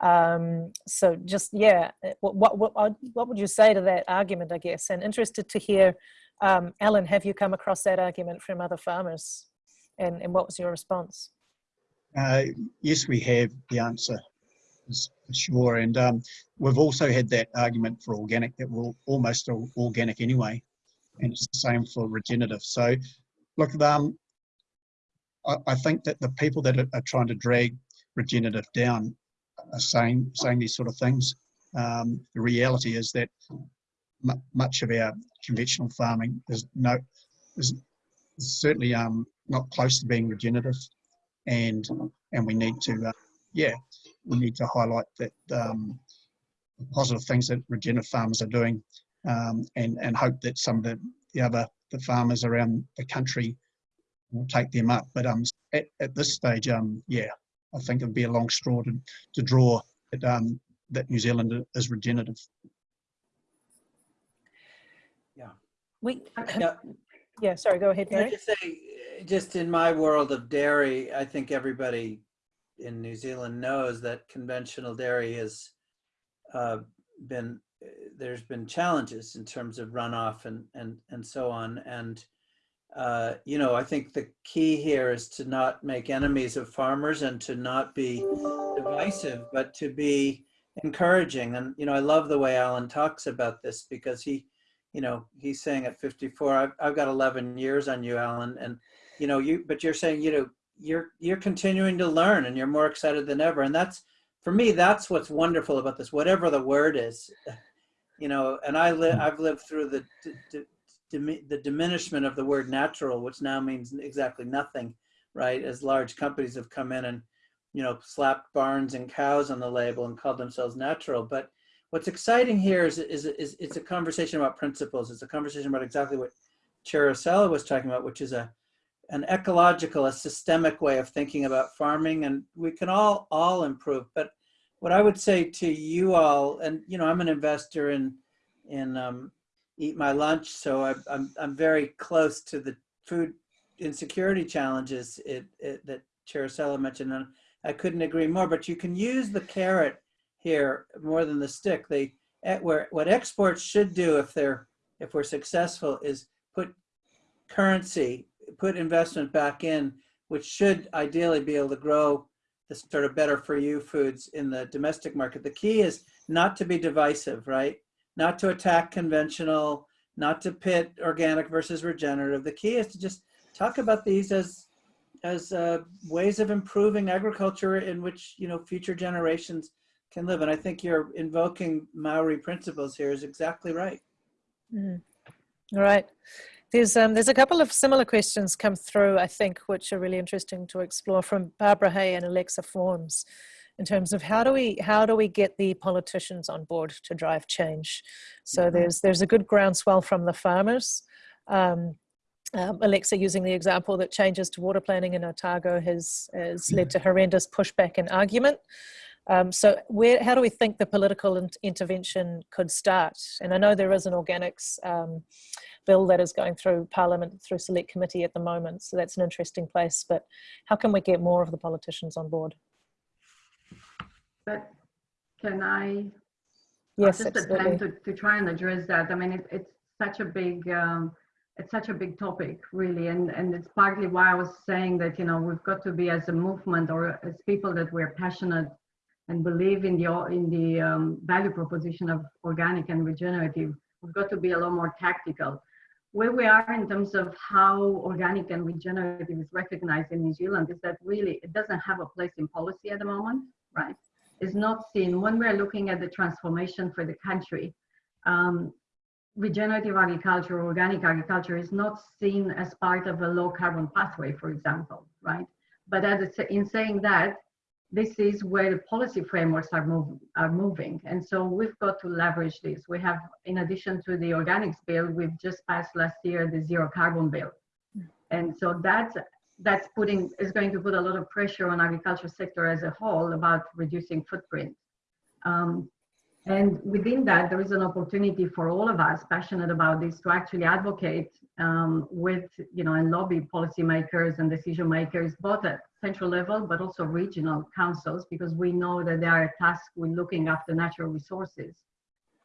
Um, so just yeah, what, what, what, what would you say to that argument I guess and interested to hear um, Alan, have you come across that argument from other farmers and, and what was your response? Uh, yes, we have the answer is sure. And um, we've also had that argument for organic that we're almost all organic anyway. And it's the same for regenerative. So look, um, I, I think that the people that are, are, trying to drag regenerative down are saying, saying these sort of things. Um, the reality is that much of our conventional farming is no is certainly um, not close to being regenerative, and and we need to uh, yeah we need to highlight that um, positive things that regenerative farmers are doing, um, and and hope that some of the, the other the farmers around the country will take them up. But um at, at this stage um yeah I think it'd be a long straw to, to draw that um that New Zealand is regenerative. We, Yeah. yeah, sorry, go ahead, Can just say, just in my world of dairy, I think everybody in New Zealand knows that conventional dairy has uh, been, there's been challenges in terms of runoff and, and, and so on. And, uh, you know, I think the key here is to not make enemies of farmers and to not be divisive, but to be encouraging. And, you know, I love the way Alan talks about this because he, you know, he's saying at 54, I've, I've got 11 years on you, Alan. And, you know, you, but you're saying, you know, you're, you're continuing to learn and you're more excited than ever. And that's, for me, that's what's wonderful about this, whatever the word is, you know, and I live, I've lived through the, the diminishment of the word natural, which now means exactly nothing, right? As large companies have come in and, you know, slapped barns and cows on the label and called themselves natural. But what's exciting here is, is, is it's a conversation about principles. It's a conversation about exactly what Cerasela was talking about, which is a an ecological, a systemic way of thinking about farming, and we can all all improve. But what I would say to you all, and you know, I'm an investor in in um, Eat My Lunch, so I, I'm I'm very close to the food insecurity challenges it, it, that Cerasela mentioned, and I couldn't agree more. But you can use the carrot here more than the stick. They eh, where what exports should do if they're if we're successful is put currency, put investment back in, which should ideally be able to grow the sort of better for you foods in the domestic market. The key is not to be divisive, right? Not to attack conventional, not to pit organic versus regenerative. The key is to just talk about these as as uh, ways of improving agriculture in which you know future generations can live. And I think you're invoking Maori principles here is exactly right. Mm. All right. There's, um, there's a couple of similar questions come through, I think, which are really interesting to explore from Barbara Hay and Alexa Forms in terms of how do we how do we get the politicians on board to drive change so mm-hmm. there's there's a good groundswell from the farmers um, um, Alexa using the example that changes to water planning in Otago has, has led to horrendous pushback and argument. Um, so where, how do we think the political in intervention could start? And I know there is an organics um, bill that is going through Parliament through Select Committee at the moment, so that's an interesting place. But how can we get more of the politicians on board? But can I? Yes, just absolutely. to, to try and address that. I mean, it, it's such a big um, it's such a big topic really and and it's partly why i was saying that you know we've got to be as a movement or as people that we're passionate and believe in the in the um, value proposition of organic and regenerative, we've got to be a lot more tactical. Where we are in terms of how organic and regenerative is recognized in New Zealand is that really it doesn't have a place in policy at the moment, right? It's not seen when we're looking at the transformation for the country. Um, regenerative agriculture, organic agriculture is not seen as part of a low carbon pathway, for example, right? But as in saying that, this is where the policy frameworks are, move, are moving. And so we've got to leverage this. We have, in addition to the organics bill, we've just passed last year the zero carbon bill. And so that's, that's putting, is going to put a lot of pressure on agriculture sector as a whole about reducing footprint. Um, and within that, there is an opportunity for all of us passionate about this to actually advocate um, with, you know, and lobby policymakers and decision makers, both at central level, but also regional councils, because we know that they are tasked with looking after natural resources.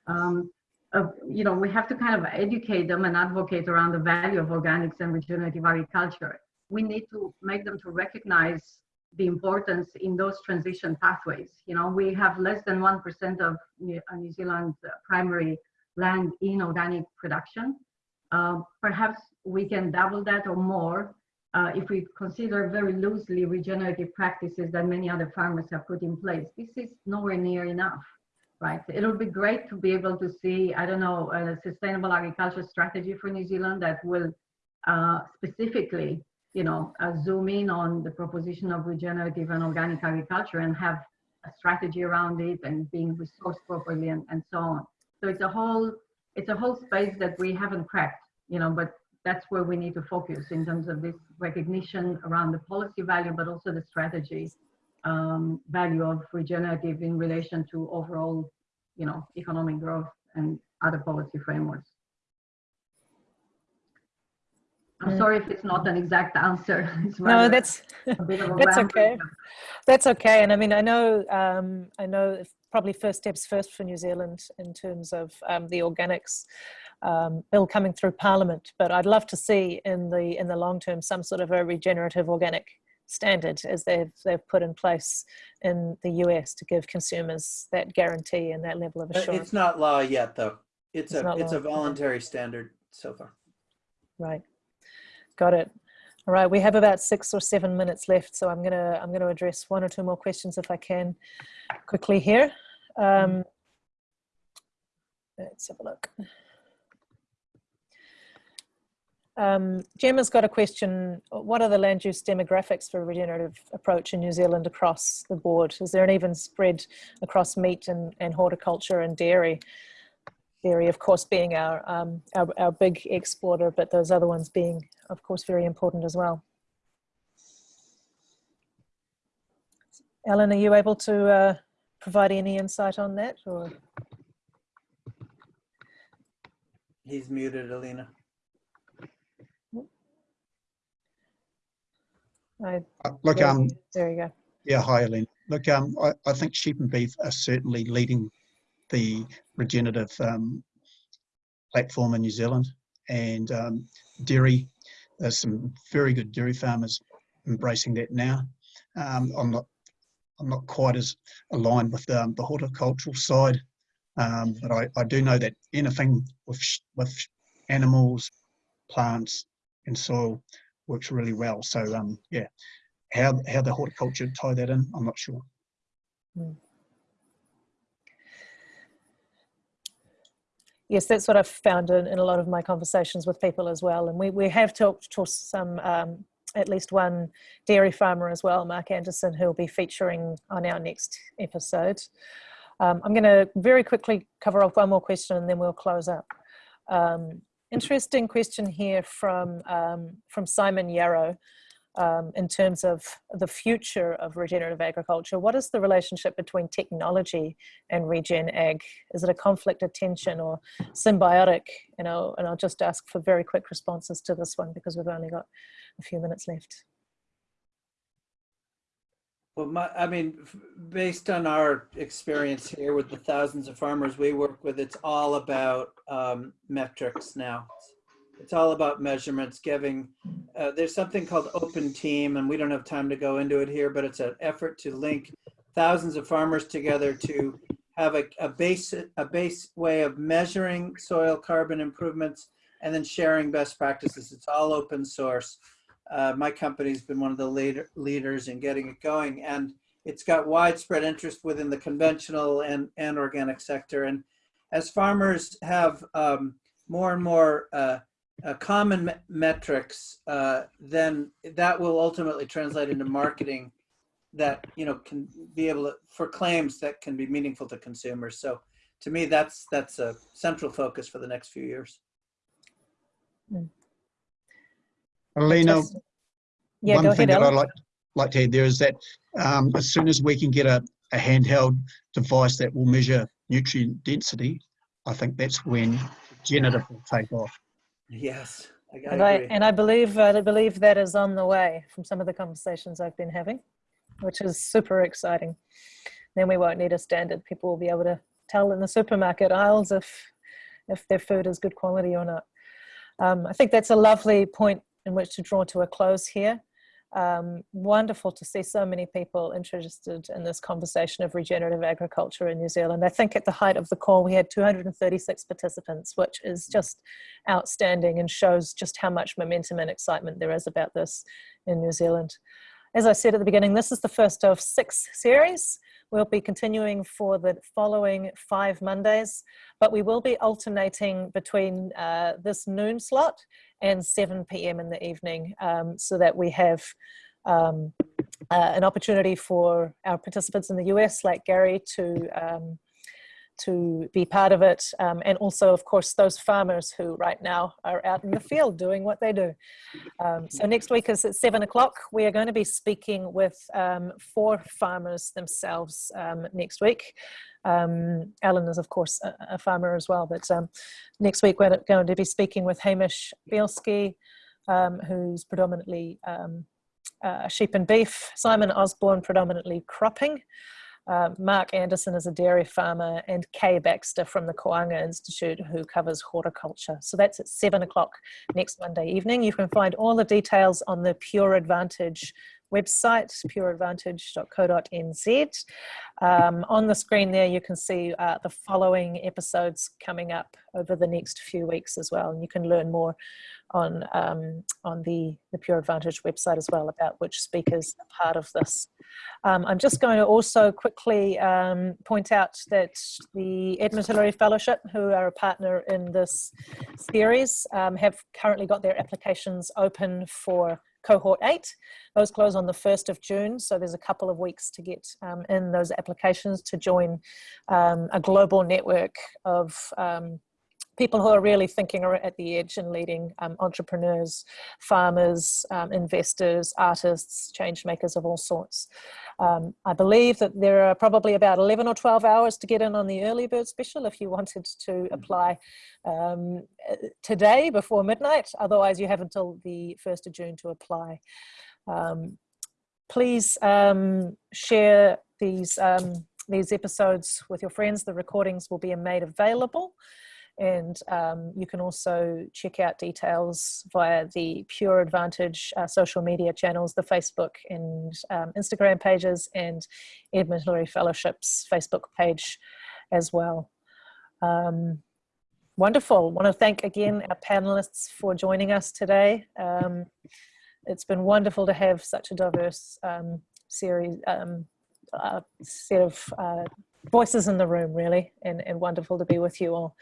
Um, uh, you know, we have to kind of educate them and advocate around the value of organics and regenerative agriculture. We need to make them to recognize the importance in those transition pathways. You know, we have less than 1% of New, uh, New Zealand's primary land in organic production. Uh, perhaps we can double that or more uh, if we consider very loosely regenerative practices that many other farmers have put in place. This is nowhere near enough, right? It'll be great to be able to see, I don't know, a sustainable agriculture strategy for New Zealand that will uh, specifically you know, uh, zoom in on the proposition of regenerative and organic agriculture and have a strategy around it and being resourced properly and, and so on. So it's a whole, it's a whole space that we haven't cracked, you know, but that's where we need to focus in terms of this recognition around the policy value, but also the strategy um, value of regenerative in relation to overall, you know, economic growth and other policy frameworks. I'm Mm. sorry if it's not an exact answer. No, that's a bit of a that's okay. That's okay. And I mean, I know, um, I know probably first steps first for New Zealand in terms of um, the organics um, bill coming through Parliament. But I'd love to see in the in the long term some sort of a regenerative organic standard as they've they've put in place in the US to give consumers that guarantee and that level of Uh, assurance. It's not law yet, though. It's It's a, it's law, a voluntary standard so far. Right. Got it. All right, we have about six or seven minutes left, so I'm gonna I'm gonna address one or two more questions if I can quickly here. Um, let's have a look. Um, Gemma's got a question. What are the land use demographics for a regenerative approach in New Zealand across the board? Is there an even spread across meat and, and horticulture and dairy? Dairy, of course, being our, um, our, our big exporter, but those other ones being, of course, very important as well. Alan, are you able to uh, provide any insight on that? Or He's muted, Alina. I, Uh, Look, um, there you go. yeah, hi, Elaine. Look, um, I, I think sheep and beef are certainly leading the regenerative um, platform in New Zealand. And um, dairy, there's some very good dairy farmers embracing that now. Um, I'm not, I'm not quite as aligned with um, the horticultural side, um, but I, I do know that anything with with animals, plants, and soil works really well. So um, yeah, how how the horticulture tie that in, I'm not sure. Yes, that's what I've found in, in a lot of my conversations with people as well. And we, we have talked to some, um, at least one dairy farmer as well, Mark Anderson, who'll be featuring on our next episode. Um, I'm going to very quickly cover off one more question and then we'll close up. Um, interesting question here from, um, from Simon Yarrow um, in terms of the future of regenerative agriculture. What is the relationship between technology and regen ag? Is it a conflict of tension or symbiotic? You know, and I'll just ask for very quick responses to this one because we've only got a few minutes left. Well, my, I mean, based on our experience here with the thousands of farmers we work with, it's all about um, metrics now. It's all about measurements, giving, uh, there's something called OpenTEAM, and we don't have time to go into it here, but it's an effort to link thousands of farmers together to have a, a base, a base way of measuring soil carbon improvements and then sharing best practices. It's all open source. Uh, my company's been one of the leader, leaders in getting it going, and it's got widespread interest within the conventional and, and organic sector. And as farmers have um, more and more uh, uh, common me- metrics, uh, then that will ultimately translate into marketing that you know can be able to for claims that can be meaningful to consumers. So to me, that's that's a central focus for the next few years. Alina, Fantastic. Yeah, one go thing ahead, that I'd like, like to add there is that um, as soon as we can get a, a handheld device that will measure nutrient density, I think that's when generative will take off. Yes, I, I And I, and I believe, uh, I believe that is on the way from some of the conversations I've been having, which is super exciting. Then we won't need a standard. People will be able to tell in the supermarket aisles if, if their food is good quality or not. Um, I think that's a lovely point in which to draw to a close here. Um, wonderful to see so many people interested in this conversation of regenerative agriculture in New Zealand. I think at the height of the call, we had 236 participants, which is just outstanding and shows just how much momentum and excitement there is about this in New Zealand. As I said at the beginning, this is the first of six series. We'll be continuing for the following five Mondays, but we will be alternating between uh, this noon slot and 7 p.m. in the evening um, so that we have um, uh, an opportunity for our participants in the US, like Gary, to um, to be part of it, um, and also, of course, those farmers who right now are out in the field doing what they do. Um, so next week is at seven o'clock. We are going to be speaking with um, four farmers themselves um, next week. Um, Alan is, of course, a, a farmer as well, but um, next week we're going to be speaking with Hamish Bielski, who's predominantly uh, sheep and beef, Simon Osborne, predominantly cropping, uh, Mark Anderson is a dairy farmer, and Kay Baxter from the Koanga Institute, who covers horticulture. So that's at seven o'clock next Monday evening. You can find all the details on the Pure Advantage website, pureadvantage.co.nz. Um, on the screen there, you can see uh, the following episodes coming up over the next few weeks as well. And you can learn more on, um, on the, the Pure Advantage website as well about which speakers are part of this. Um, I'm just going to also quickly um, point out that the Edmund Hillary Fellowship, who are a partner in this series, um, have currently got their applications open for cohort eight. Those close on the 1st of June, so there's a couple of weeks to get um, in those applications to join um, a global network of um, people who are really thinking are at the edge and leading um, entrepreneurs, farmers, um, investors, artists, change makers of all sorts. Um, I believe that there are probably about 11 or 12 hours to get in on the early bird special if you wanted to apply um, today before midnight. Otherwise, you have until the 1st of June to apply. Um, please um, share these, um, these episodes with your friends. The recordings will be made available. And um, you can also check out details via the Pure Advantage uh, social media channels, the Facebook and um, Instagram pages, and Edmund Hillary Fellowship's Facebook page as well. Um, wonderful. want to thank again our panelists for joining us today. Um, it's been wonderful to have such a diverse um, series, um, uh, set of uh, voices in the room, really, and, and wonderful to be with you all.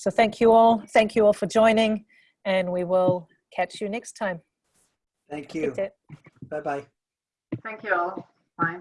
So thank you all. Thank you all for joining, and we will catch you next time. Thank you. Bye bye. Thank you all. Bye.